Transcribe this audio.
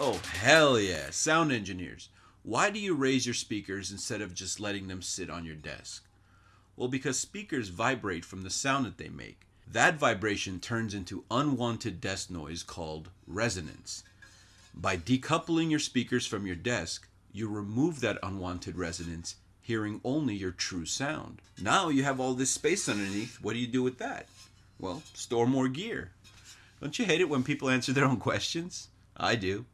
Oh, hell yeah. Sound engineers. Why do you raise your speakers instead of just letting them sit on your desk? Well, because speakers vibrate from the sound that they make. That vibration turns into unwanted desk noise called resonance. By decoupling your speakers from your desk, you remove that unwanted resonance, hearing only your true sound. Now you have all this space underneath. What do you do with that? Well, store more gear. Don't you hate it when people answer their own questions? I do.